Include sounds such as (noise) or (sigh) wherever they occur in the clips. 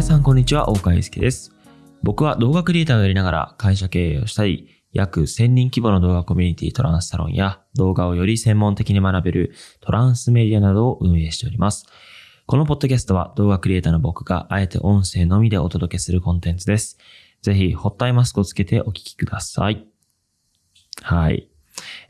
皆さんこんにちは、大川祐介です。僕は動画クリエイターをやりながら会社経営をしたり、約1000人規模の動画コミュニティトランスサロンや動画をより専門的に学べるトランスメディアなどを運営しております。このポッドキャストは動画クリエイターの僕があえて音声のみでお届けするコンテンツです。ぜひ、ホットアイマスクをつけてお聞きください。はい。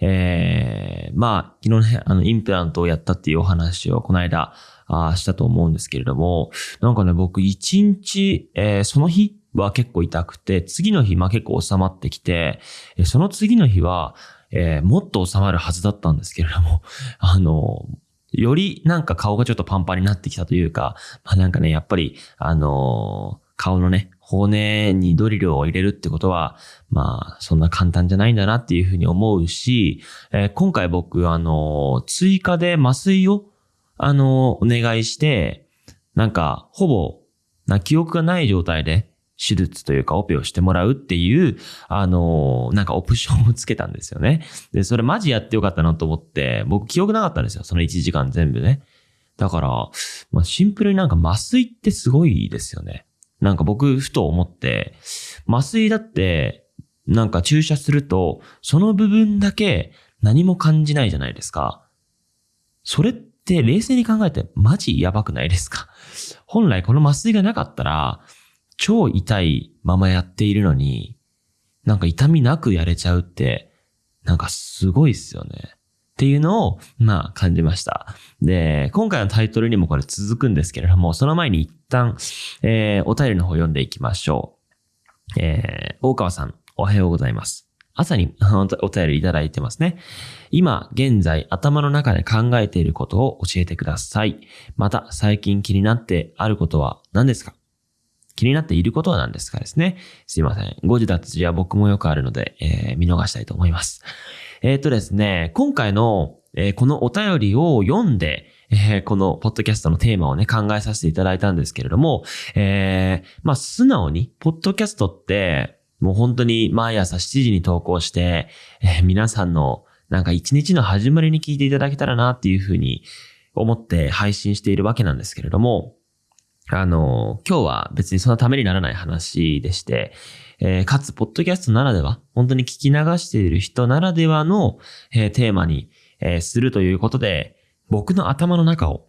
えー、まあ、昨日ね、あの、インプラントをやったっていうお話をこの間、あしたと思うんですけれども、なんかね、僕一日、えーその日は結構痛くて、次の日、まあ結構収まってきて、その次の日は、えーもっと収まるはずだったんですけれども、(laughs) あの、よりなんか顔がちょっとパンパンになってきたというか、まあなんかね、やっぱり、あの顔のね、骨にドリルを入れるってことは、まあ、そんな簡単じゃないんだなっていうふうに思うし、えー今回僕、あの、追加で麻酔を、あの、お願いして、なんか、ほぼ、な記憶がない状態で、手術というかオペをしてもらうっていう、あの、なんかオプションをつけたんですよね。で、それマジやってよかったなと思って、僕記憶なかったんですよ。その1時間全部ね。だから、まあ、シンプルになんか麻酔ってすごいですよね。なんか僕、ふと思って、麻酔だって、なんか注射すると、その部分だけ何も感じないじゃないですか。それって冷静に考えてマジやばくないですか？本来この麻酔がなかったら、超痛いままやっているのに、なんか痛みなくやれちゃうって、なんかすごいっすよね。っていうのを、まあ感じました。で、今回のタイトルにもこれ続くんですけれども、その前に一旦、えー、お便りの方読んでいきましょう。えー、大川さん、おはようございます。朝に (laughs) お便りいただいてますね。今、現在、頭の中で考えていることを教えてください。また、最近気になってあることは何ですか？気になっていることは何ですかですね。すいません。誤字脱字は僕もよくあるので、えー見逃したいと思います。(laughs) えーっとですね、今回の、えーこのお便りを読んで、えーこのポッドキャストのテーマをね、考えさせていただいたんですけれども、えーまあ、素直に、ポッドキャストって、もう本当に毎朝7時に投稿して、えー皆さんのなんか一日の始まりに聞いていただけたらなっていうふうに思って配信しているわけなんですけれども、あの、今日は別にそんなためにならない話でして、えーかつ、ポッドキャストならでは、本当に聞き流している人ならではの、えーテーマに、えーするということで、僕の頭の中を、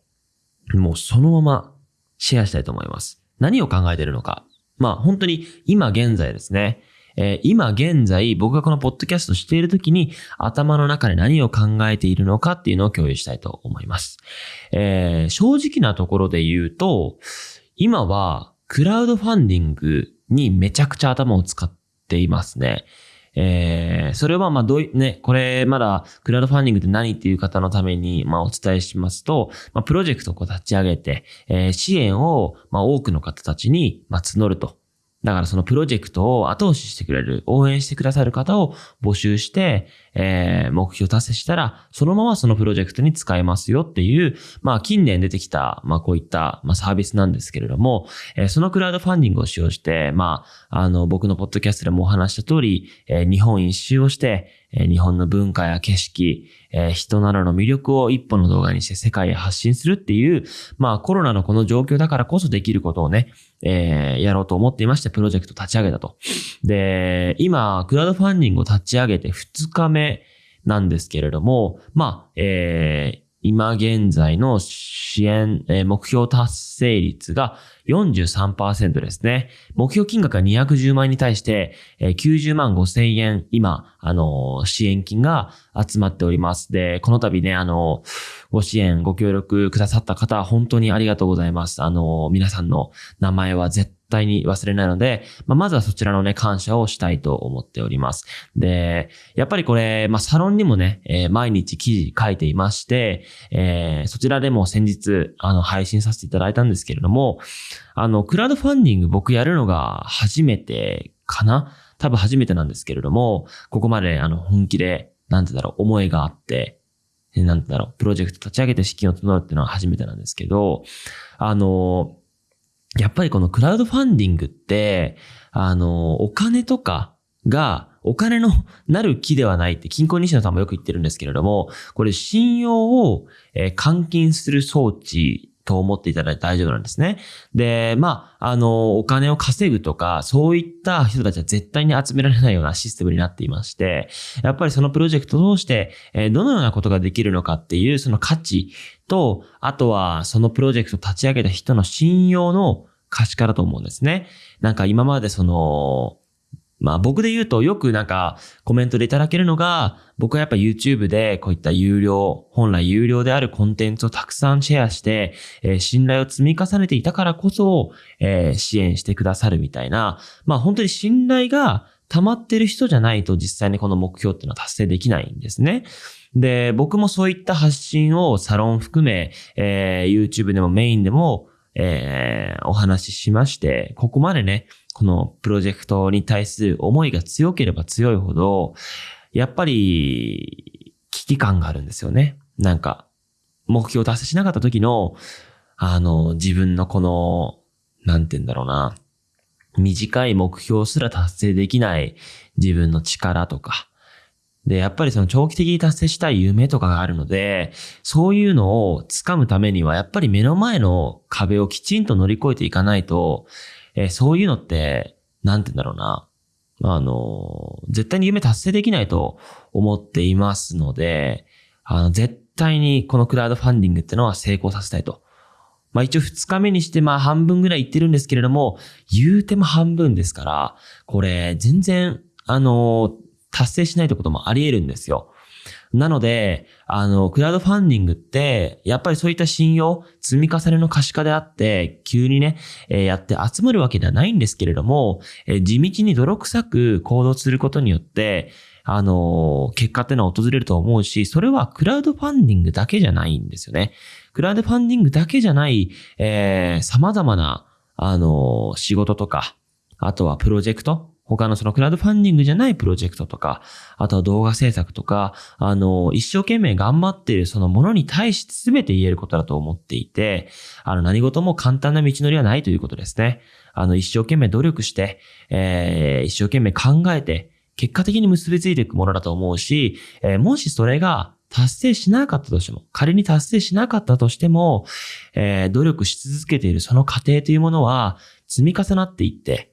もうそのままシェアしたいと思います。何を考えているのか。まあ本当に今現在ですね。えー今現在僕がこのポッドキャストしている時に頭の中で何を考えているのかっていうのを共有したいと思います。えー正直なところで言うと、今はクラウドファンディングにめちゃくちゃ頭を使っていますね。えーそれはまあどうい、ね、これまだクラウドファンディングって何っていう方のためにまあお伝えしますと、まあプロジェクトをこう立ち上げて、えー支援をまあ多くの方たちにまあ募ると。だからそのプロジェクトを後押ししてくれる、応援してくださる方を募集して、えー目標達成したら、そのままそのプロジェクトに使えますよっていう、まあ近年出てきた、まあこういった、まあサービスなんですけれども、えーそのクラウドファンディングを使用して、まあ、あの、僕のポッドキャストでもお話した通り、えー日本一周をして、え日本の文化や景色、え人などの魅力を一本の動画にして世界へ発信するっていう、まあコロナのこの状況だからこそできることをね、えーやろうと思っていまして、プロジェクト立ち上げたと。で、今、クラウドファンディングを立ち上げて2日目なんですけれども、まあ、えー今現在の支援、えー目標達成率が43%ですね。目標金額が210万円に対して、えー90万5千円、今、あのー支援金が集まっております。で、この度ね、あのーご支援、ご協力くださった方、本当にありがとうございます。あのー皆さんの名前は絶対対に忘れないので、まあ、まずはそちらのね、感謝をしたいと思っております。で、やっぱりこれ、まあ、サロンにもね、えー毎日記事書いていまして、えーそちらでも先日、あの、配信させていただいたんですけれども、あの、クラウドファンディング僕やるのが初めてかな？多分初めてなんですけれども、ここまであの、本気で、なんてだろう、思いがあって、なんてだろう、プロジェクト立ち上げて資金を募るっていうのは初めてなんですけど、あの、やっぱりこのクラウドファンディングって、あの、お金とかが、お金のなる木ではないって、金庫西野さんもよく言ってるんですけれども、これ信用を、換金する装置と思っていただいて大丈夫なんですね。で、まあ、あの、お金を稼ぐとか、そういった人たちは絶対に集められないようなシステムになっていまして、やっぱりそのプロジェクトを通して、え、どのようなことができるのかっていう、その価値と、あとはそのプロジェクトを立ち上げた人の信用の可視化だと思うんですね。なんか今までその、まあ僕で言うとよくなんかコメントでいただけるのが、僕はやっぱ YouTube でこういった有料、本来有料であるコンテンツをたくさんシェアして、えー、信頼を積み重ねていたからこそ、えー、支援してくださるみたいな、まあ本当に信頼が溜まってる人じゃないと実際にこの目標っていうのは達成できないんですね。で、僕もそういった発信をサロン含め、えー、YouTube でもメインでも、えー、お話ししまして、ここまでね、このプロジェクトに対する思いが強ければ強いほど、やっぱり危機感があるんですよね。なんか、目標を達成しなかった時の、あの、自分のこの、なんて言うんだろうな、短い目標すら達成できない自分の力とか、で、やっぱりその長期的に達成したい夢とかがあるので、そういうのを掴むためには、やっぱり目の前の壁をきちんと乗り越えていかないと、えー、そういうのって、なんて言うんだろうな。あの、絶対に夢達成できないと思っていますので、あの、絶対にこのクラウドファンディングってのは成功させたいと。まあ一応二日目にしてまあ半分ぐらい行ってるんですけれども、言うても半分ですから、これ全然、あの、達成しないってこともあり得るんですよ。なので、あの、クラウドファンディングって、やっぱりそういった信用、積み重ねの可視化であって、急にね、えー、やって集まるわけではないんですけれども、えー、地道に泥臭く行動することによって、あの、結果ってのは訪れると思うし、それはクラウドファンディングだけじゃないんですよね。クラウドファンディングだけじゃない、えー、様々な、あの、仕事とか、あとはプロジェクト、他のそのクラウドファンディングじゃないプロジェクトとか、あとは動画制作とか、あの、一生懸命頑張っているそのものに対して全て言えることだと思っていて、あの、何事も簡単な道のりはないということですね。あの、一生懸命努力して、えー、一生懸命考えて、結果的に結びついていくものだと思うし、えー、もしそれが達成しなかったとしても、仮に達成しなかったとしても、えー、努力し続けているその過程というものは積み重なっていって、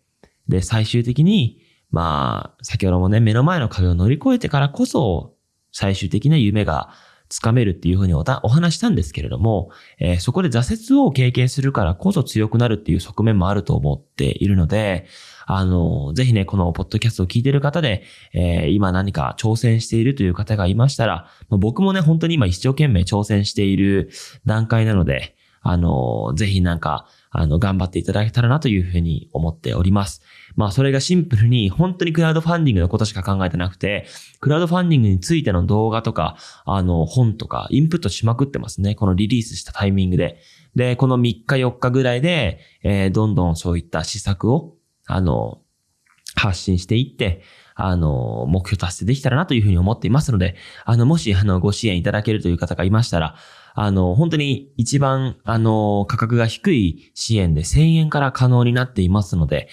で、最終的に、まあ、先ほどもね、目の前の壁を乗り越えてからこそ、最終的な夢がつかめるっていうふうにお話したんですけれども、えー、そこで挫折を経験するからこそ強くなるっていう側面もあると思っているので、あの、ぜひね、このポッドキャストを聞いている方で、えー、今何か挑戦しているという方がいましたら、僕もね、本当に今一生懸命挑戦している段階なので、あの、ぜひなんか、あの、頑張っていただけたらなというふうに思っております。まあ、それがシンプルに、本当にクラウドファンディングのことしか考えてなくて、クラウドファンディングについての動画とか、あの、本とか、インプットしまくってますね。このリリースしたタイミングで。で、この3日4日ぐらいで、えー、どんどんそういった施策を、あの、発信していって、あの、目標達成できたらなというふうに思っていますので、あの、もし、あの、ご支援いただけるという方がいましたら、あの、本当に一番、あの、価格が低い支援で1000円から可能になっていますので、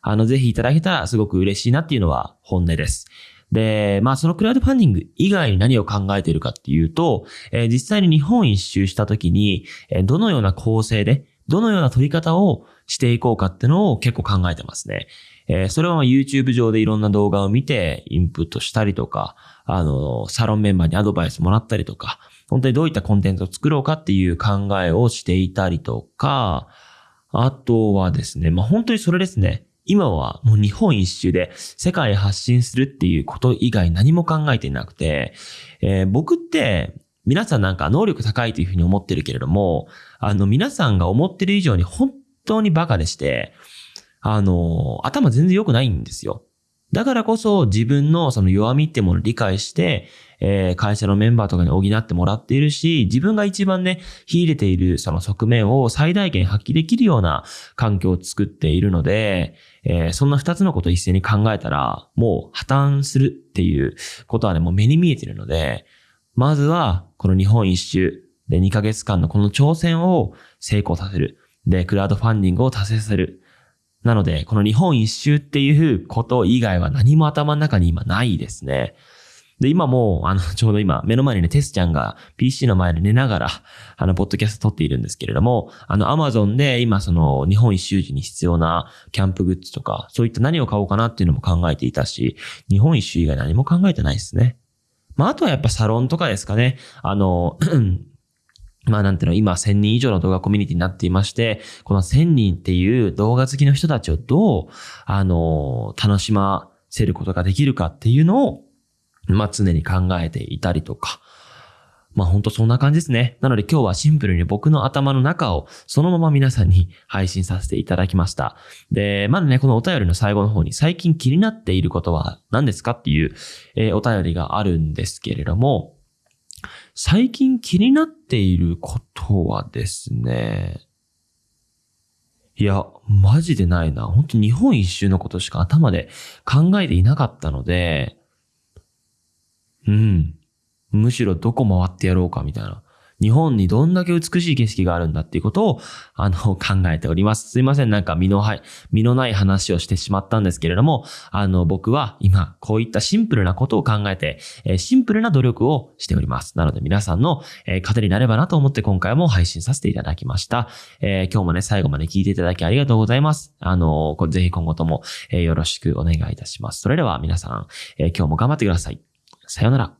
あの、ぜひいただけたらすごく嬉しいなっていうのは本音です。で、まあそのクラウドファンディング以外に何を考えているかっていうと、えー、実際に日本一周した時に、えー、どのような構成で、どのような取り方をしていこうかっていうのを結構考えてますね。えー、それは YouTube 上でいろんな動画を見てインプットしたりとか、あの、サロンメンバーにアドバイスもらったりとか、本当にどういったコンテンツを作ろうかっていう考えをしていたりとか、あとはですね、まあ本当にそれですね。今はもう日本一周で世界発信するっていうこと以外何も考えていなくて、えー、僕って皆さんなんか能力高いというふうに思ってるけれども、あの皆さんが思ってる以上に本当にバカでして、あの、頭全然良くないんですよ。だからこそ自分のその弱みってものを理解して、えー、会社のメンバーとかに補ってもらっているし、自分が一番ね、秀でているその側面を最大限発揮できるような環境を作っているので、えー、そんな二つのことを一斉に考えたら、もう破綻するっていうことはね、もう目に見えているので、まずは、この日本一周で2ヶ月間のこの挑戦を成功させる。で、クラウドファンディングを達成させる。なので、この日本一周っていうこと以外は何も頭の中に今ないですね。で、今もう、あの、(laughs) ちょうど今、目の前にね、テスちゃんが PC の前で寝ながら、(laughs) あの、ポッドキャスト撮っているんですけれども、あの、アマゾンで今、その、日本一周時に必要なキャンプグッズとか、そういった何を買おうかなっていうのも考えていたし、日本一周以外何も考えてないですね。まあ、あとはやっぱサロンとかですかね。あの、まあなんていうの、今1000人以上の動画コミュニティになっていまして、この1000人っていう動画好きの人たちをどう、あの、楽しませることができるかっていうのを、まあ常に考えていたりとか、まあほんとそんな感じですね。なので今日はシンプルに僕の頭の中をそのまま皆さんに配信させていただきました。で、まだね、このお便りの最後の方に最近気になっていることは何ですかっていう、えー、お便りがあるんですけれども、最近気になっていることはですね、いや、マジでないな。本当日本一周のことしか頭で考えていなかったので、うん。むしろどこ回ってやろうかみたいな。日本にどんだけ美しい景色があるんだっていうことを、あの、(laughs) 考えております。すいません、なんか身のはい、身のない話をしてしまったんですけれども、あの、僕は今、こういったシンプルなことを考えて、え、シンプルな努力をしております。なので皆さんの、えー、糧になればなと思って今回も配信させていただきました。えー、今日もね、最後まで聞いていただきありがとうございます。あの、ぜひ今後とも、え、よろしくお願いいたします。それでは皆さん、え、今日も頑張ってください。さようなら。